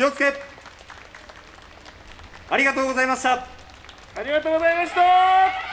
気をつけ。ありがとうございました。ありがとうございました。